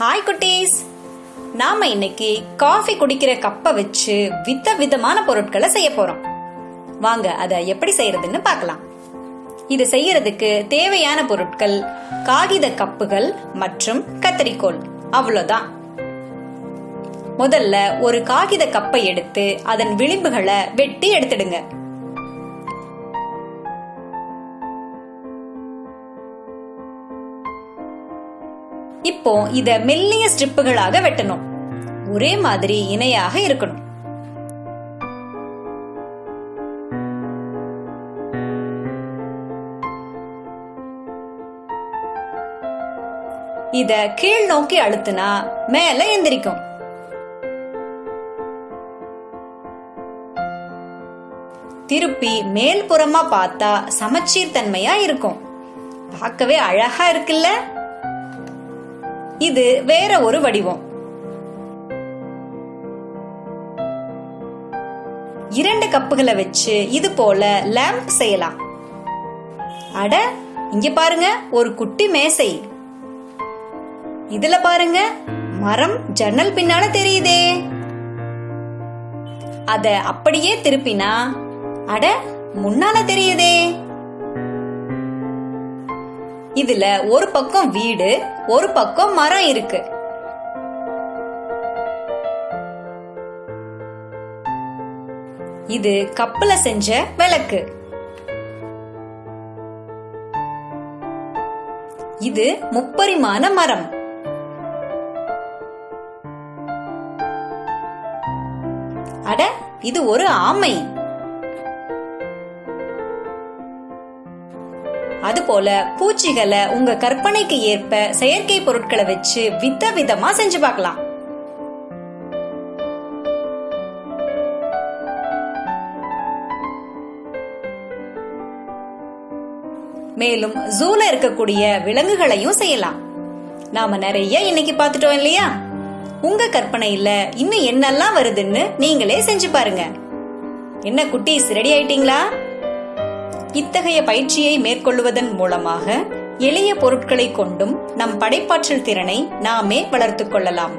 Hi குட்டீஸ். நாம இன்னைக்கு காஃபி குடிக்கிற கப்பை வச்சு வித விதமான பொருட்களை செய்ய போறோம். வாங்க அதை எப்படி செய்யறதுன்னு பார்க்கலாம். இது செய்யறதுக்கு தேவையான பொருட்கள் காகித கப்புகள் மற்றும் கத்தரிக்கோல். அவ்வளோதான். முதல்ல ஒரு காகித கப்பை எடுத்து அதன் விளிம்புகளை வெட்டி எடுத்துடுங்க. இப்போ இத மெல்லிய ஸ்ட்ரிப்புகளாக வெட்டணும். ஒரே மாதிரி இணையாக இருக்கணும். இத கீழ் நோக்கி அழுத்துனா மேல எந்திரிக்கும். திருப்பி மேல் புறமா பார்த்தா சமச்சீர் தன்மையா இருக்கும். பார்க்கவே அழகா இருக்குல்ல? இது வேற ஒரு வடிவம். இரண்டு கப்புகளை வச்சு இது போல லேம்ப் செய்யலாம். அட இங்க பாருங்க ஒரு குட்டி மேசை. இதுல பாருங்க மரம் ஜன்னல் பின்னால தெரியுதே. அத அப்படியே திருப்பினா அட முன்னால தெரியுதே. இதுல ஒரு பக்கம் வீடு ஒரு பக்கம் மரம் இருக்கு. இது கப்பல செஞ்ச விளக்கு. இது முப்பரிமாண மரம். அட இது ஒரு ஆமை. அதுபோல பூச்சிகளை உங்க கற்பனைக்கு ஏற்ப செயற்கை பொருட்களை வச்சு வித விதமா செஞ்சு பார்க்கலாம். மேலும் ஜூல இருக்கக்கூடிய விலங்குகளையும் செய்யலாம். நாம நிறைய இன்னைக்கு பார்த்துட்டோம் இல்லையா? உங்க கற்பனையில இன்னும் என்னெல்லாம் வருதுன்னு நீங்களே செஞ்சு பாருங்க. என்ன குட்டீஸ் ரெடி ஆயிட்டீங்களா? இத்தகைய பயிற்சியை மேற்கொள்வதன் மூலமாக எளிய பொருட்களை கொண்டும் நம் படைப்பாற்றல் திறனை நாமே வளர்த்துக் கொள்ளலாம்.